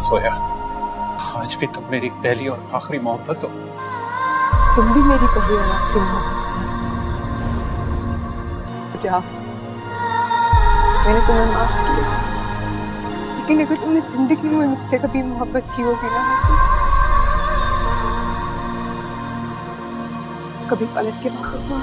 सोया। आज भी तुम मेरी पहली और आखिरी मोहब्बत हो। तुम भी मेरी पहली और आखिरी मोहब्बत जाओ। मैंने तुम्हें माफ़ किया। लेकिन अगर तुमने ज़िंदगी में मुझसे कभी मोहब्बत की होगी ना तो कभी पलट के वापस ना